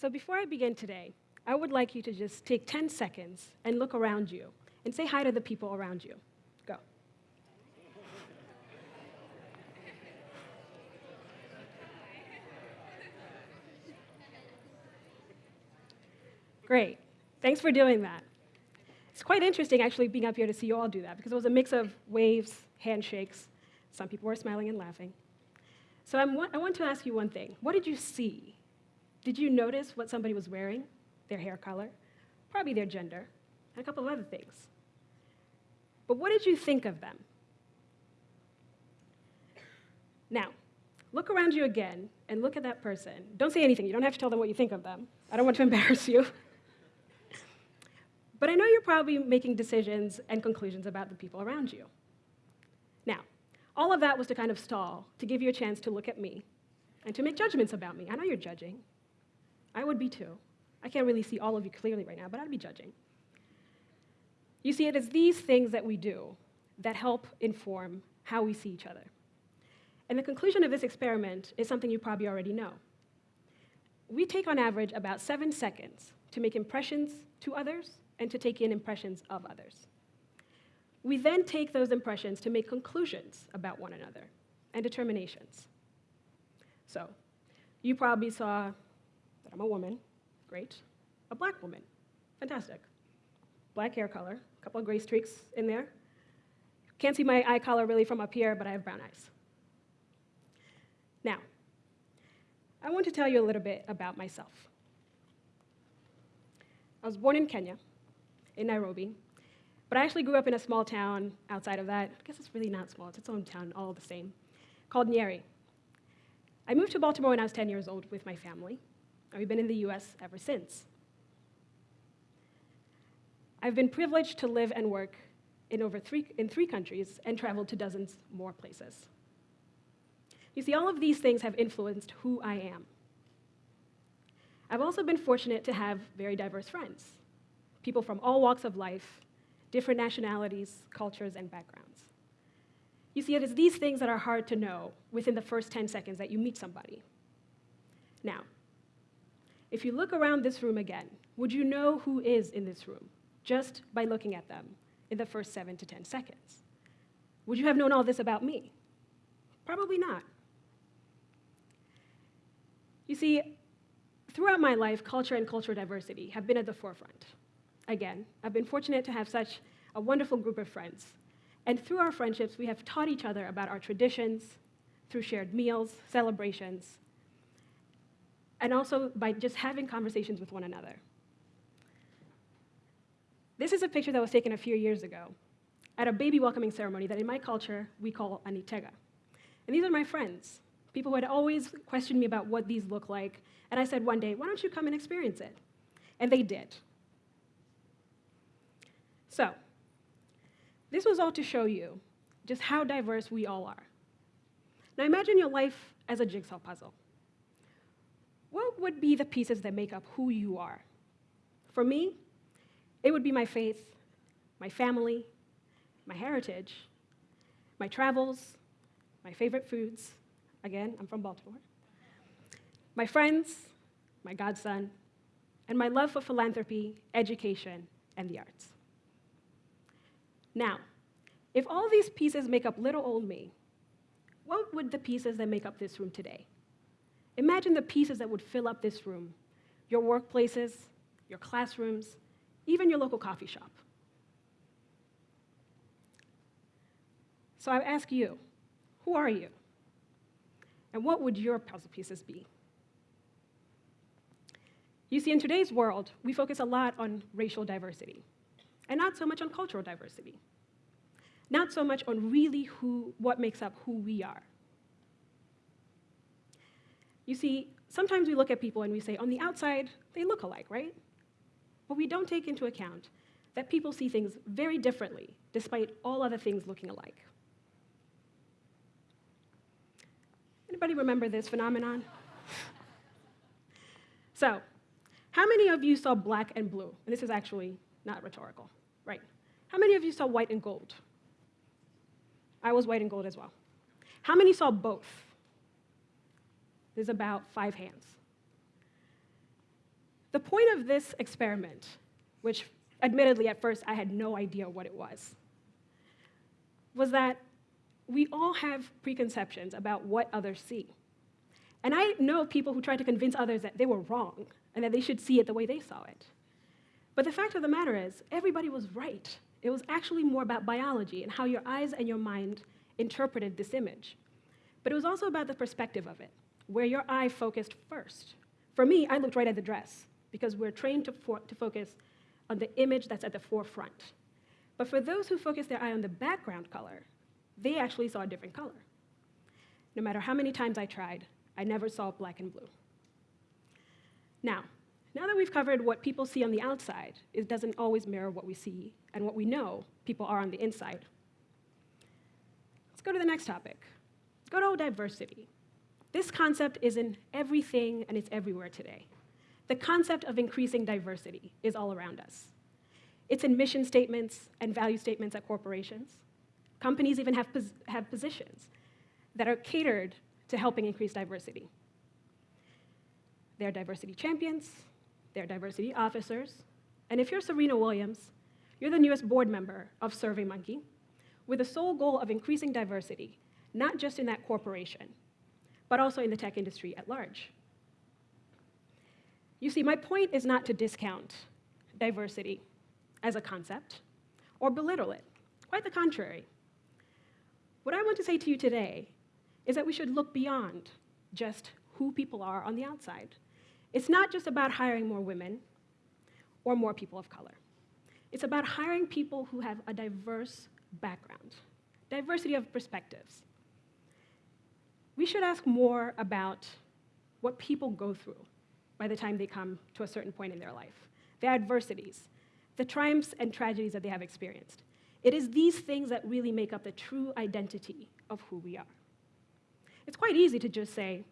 So before I begin today, I would like you to just take 10 seconds and look around you and say hi to the people around you. Go. Great. Thanks for doing that. It's quite interesting actually being up here to see you all do that because it was a mix of waves, handshakes. Some people were smiling and laughing. So I'm, i want to ask you one thing. What did you see? Did you notice what somebody was wearing? Their hair color? Probably their gender, and a couple of other things. But what did you think of them? Now, look around you again and look at that person. Don't say anything. You don't have to tell them what you think of them. I don't want to embarrass you. But I know you're probably making decisions and conclusions about the people around you. Now, all of that was to kind of stall, to give you a chance to look at me and to make judgments about me. I know you're judging. I would be too. I can't really see all of you clearly right now, but I'd be judging. You see, it is these things that we do that help inform how we see each other. And the conclusion of this experiment is something you probably already know. We take on average about seven seconds to make impressions to others and to take in impressions of others. We then take those impressions to make conclusions about one another and determinations. So, you probably saw that I'm a woman, great. A black woman, fantastic. Black hair color, a couple of gray streaks in there. Can't see my eye color really from up here, but I have brown eyes. Now, I want to tell you a little bit about myself. I was born in Kenya, in Nairobi. But I actually grew up in a small town outside of that. I guess it's really not small, it's its own town, all the same, called Nyeri. I moved to Baltimore when I was 10 years old with my family, and we've been in the US ever since. I've been privileged to live and work in over three, in three countries and traveled to dozens more places. You see, all of these things have influenced who I am. I've also been fortunate to have very diverse friends people from all walks of life, different nationalities, cultures, and backgrounds. You see, it is these things that are hard to know within the first 10 seconds that you meet somebody. Now, if you look around this room again, would you know who is in this room just by looking at them in the first seven to 10 seconds? Would you have known all this about me? Probably not. You see, throughout my life, culture and cultural diversity have been at the forefront again, I've been fortunate to have such a wonderful group of friends. And through our friendships, we have taught each other about our traditions, through shared meals, celebrations, and also by just having conversations with one another. This is a picture that was taken a few years ago at a baby welcoming ceremony that in my culture we call anitega. And these are my friends, people who had always questioned me about what these look like. And I said one day, why don't you come and experience it? And they did. So, this was all to show you just how diverse we all are. Now imagine your life as a jigsaw puzzle. Would be the pieces that make up who you are? For me, it would be my faith, my family, my heritage, my travels, my favorite foods. Again, I'm from Baltimore. My friends, my godson, and my love for philanthropy, education, and the arts. Now, if all these pieces make up little old me, what would the pieces that make up this room today? Imagine the pieces that would fill up this room your workplaces, your classrooms, even your local coffee shop. So I ask you, who are you? And what would your puzzle pieces be? You see, in today's world, we focus a lot on racial diversity and not so much on cultural diversity. Not so much on really who, what makes up who we are. You see, sometimes we look at people and we say, on the outside, they look alike, right? But we don't take into account that people see things very differently, despite all other things looking alike. Anybody remember this phenomenon? so, how many of you saw black and blue? And this is actually not rhetorical. Right. How many of you saw white and gold? I was white and gold as well. How many saw both? There's about five hands. The point of this experiment, which admittedly at first I had no idea what it was, was that we all have preconceptions about what others see. And I know people who try to convince others that they were wrong and that they should see it the way they saw it. But the fact of the matter is, everybody was right. It was actually more about biology and how your eyes and your mind interpreted this image. But it was also about the perspective of it, where your eye focused first. For me, I looked right at the dress because we're trained to, for, to focus on the image that's at the forefront. But for those who focus their eye on the background color, they actually saw a different color. No matter how many times I tried, I never saw black and blue. Now, now that we've covered what people see on the outside, it doesn't always mirror what we see and what we know people are on the inside. Let's go to the next topic. Good old diversity. This concept is in everything and it's everywhere today. The concept of increasing diversity is all around us. It's in mission statements and value statements at corporations. Companies even have, pos have positions that are catered to helping increase diversity. They're diversity champions, they're diversity officers, and if you're Serena Williams, you're the newest board member of SurveyMonkey with the sole goal of increasing diversity, not just in that corporation, but also in the tech industry at large. You see, my point is not to discount diversity as a concept or belittle it. Quite the contrary. What I want to say to you today is that we should look beyond just who people are on the outside. It's not just about hiring more women or more people of color. It's about hiring people who have a diverse background, diversity of perspectives. We should ask more about what people go through by the time they come to a certain point in their life, the adversities, the triumphs and tragedies that they have experienced. It is these things that really make up the true identity of who we are. It's quite easy to just say,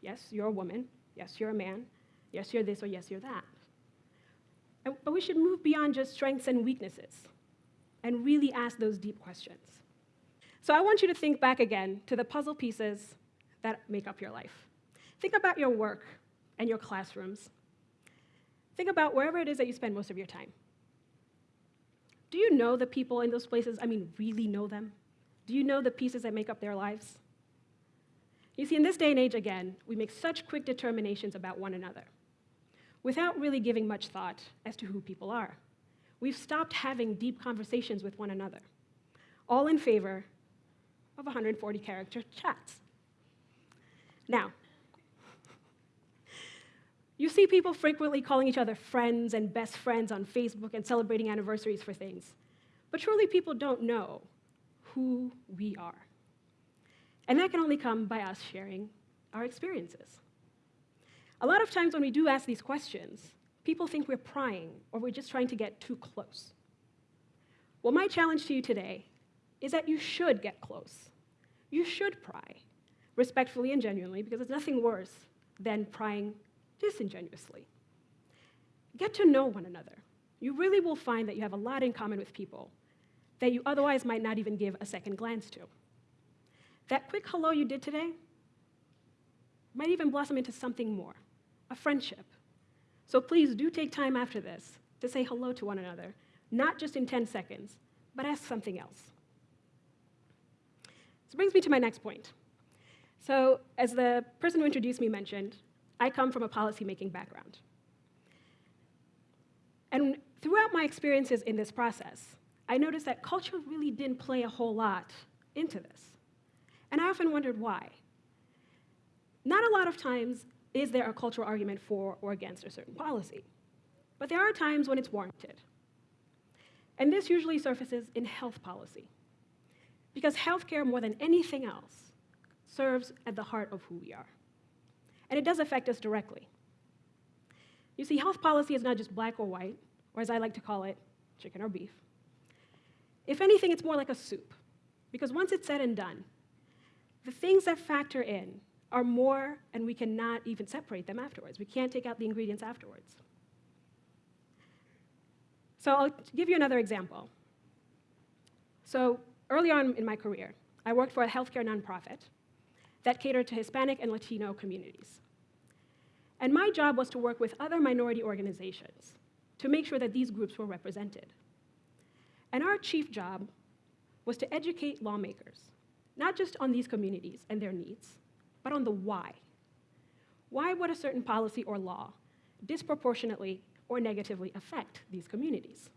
yes, you're a woman, yes, you're a man, yes, you're this, or yes, you're that. But we should move beyond just strengths and weaknesses and really ask those deep questions. So I want you to think back again to the puzzle pieces that make up your life. Think about your work and your classrooms. Think about wherever it is that you spend most of your time. Do you know the people in those places? I mean, really know them? Do you know the pieces that make up their lives? You see, in this day and age, again, we make such quick determinations about one another without really giving much thought as to who people are. We've stopped having deep conversations with one another, all in favor of 140 character chats. Now, you see people frequently calling each other friends and best friends on Facebook and celebrating anniversaries for things. But truly, people don't know who we are. And that can only come by us sharing our experiences. A lot of times when we do ask these questions, people think we're prying or we're just trying to get too close. Well, my challenge to you today is that you should get close. You should pry, respectfully and genuinely, because there's nothing worse than prying disingenuously. Get to know one another. You really will find that you have a lot in common with people that you otherwise might not even give a second glance to. That quick hello you did today might even blossom into something more a friendship. So please do take time after this to say hello to one another, not just in 10 seconds, but ask something else. This brings me to my next point. So, as the person who introduced me mentioned, I come from a policymaking background. And throughout my experiences in this process, I noticed that culture really didn't play a whole lot into this. And I often wondered why. Not a lot of times is there a cultural argument for or against a certain policy, but there are times when it's warranted. And this usually surfaces in health policy, because healthcare, more than anything else, serves at the heart of who we are. And it does affect us directly. You see, health policy is not just black or white, or as I like to call it, chicken or beef. If anything, it's more like a soup, because once it's said and done, the things that factor in are more, and we cannot even separate them afterwards. We can't take out the ingredients afterwards. So I'll give you another example. So early on in my career, I worked for a healthcare nonprofit that catered to Hispanic and Latino communities. And my job was to work with other minority organizations to make sure that these groups were represented. And our chief job was to educate lawmakers, not just on these communities and their needs, but on the why. Why would a certain policy or law disproportionately or negatively affect these communities?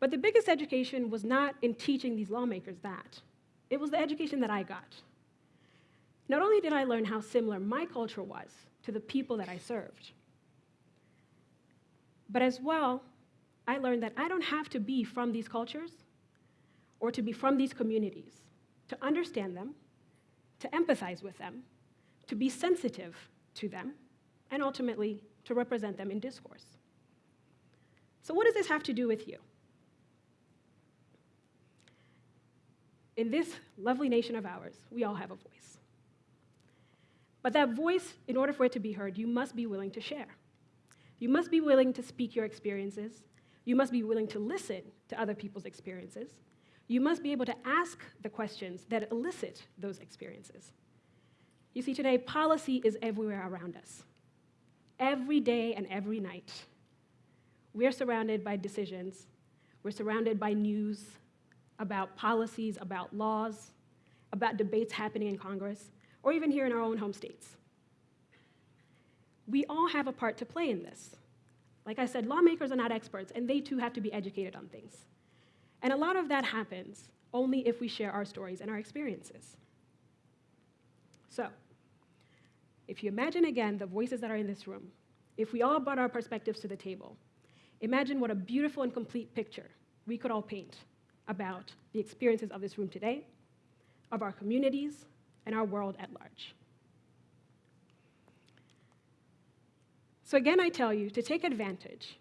But the biggest education was not in teaching these lawmakers that. It was the education that I got. Not only did I learn how similar my culture was to the people that I served, but as well, I learned that I don't have to be from these cultures or to be from these communities to understand them, to empathize with them, to be sensitive to them, and ultimately to represent them in discourse. So, what does this have to do with you? In this lovely nation of ours, we all have a voice. But that voice, in order for it to be heard, you must be willing to share. You must be willing to speak your experiences. You must be willing to listen to other people's experiences. You must be able to ask the questions that elicit those experiences. You see, today, policy is everywhere around us. Every day and every night, we're surrounded by decisions, we're surrounded by news about policies, about laws, about debates happening in Congress, or even here in our own home states. We all have a part to play in this. Like I said, lawmakers are not experts, and they too have to be educated on things. And a lot of that happens only if we share our stories and our experiences. So, if you imagine again the voices that are in this room, if we all brought our perspectives to the table, imagine what a beautiful and complete picture we could all paint about the experiences of this room today, of our communities, and our world at large. So, again, I tell you to take advantage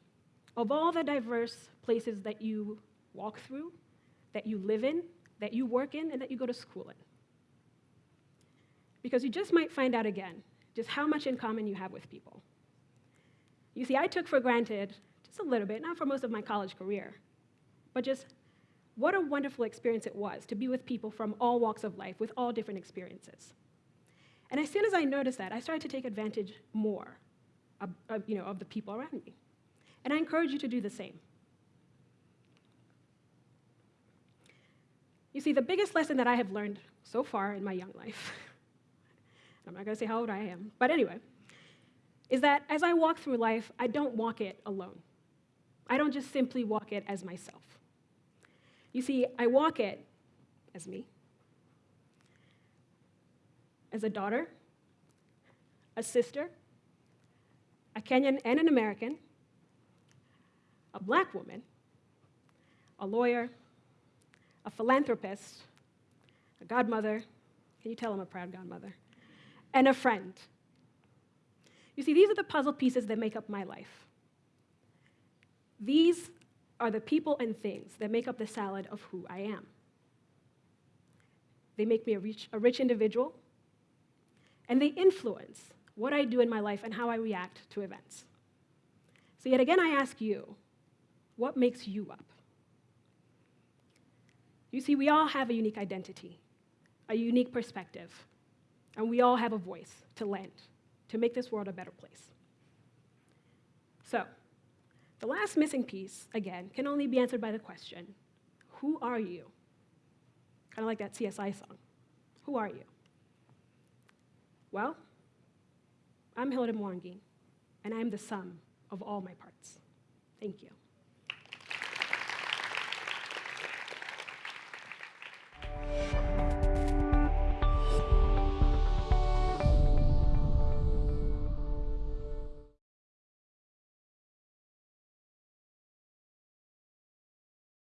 of all the diverse places that you walk through, that you live in, that you work in, and that you go to school in. Because you just might find out again just how much in common you have with people. You see, I took for granted, just a little bit, not for most of my college career, but just what a wonderful experience it was to be with people from all walks of life, with all different experiences. And as soon as I noticed that, I started to take advantage more of, of, you know, of the people around me. And I encourage you to do the same. You see, the biggest lesson that I have learned so far in my young life, I'm not going to say how old I am, but anyway, is that as I walk through life, I don't walk it alone. I don't just simply walk it as myself. You see, I walk it as me, as a daughter, a sister, a Kenyan and an American, a black woman, a lawyer, a philanthropist, a godmother. Can you tell I'm a proud godmother? And a friend. You see, these are the puzzle pieces that make up my life. These are the people and things that make up the salad of who I am. They make me a rich, a rich individual, and they influence what I do in my life and how I react to events. So, yet again, I ask you, what makes you up? You see, we all have a unique identity, a unique perspective, and we all have a voice to lend to make this world a better place. So, the last missing piece, again, can only be answered by the question Who are you? Kind of like that CSI song. Who are you? Well, I'm Hilda Mwangi, and I'm the sum of all my parts. Thank you.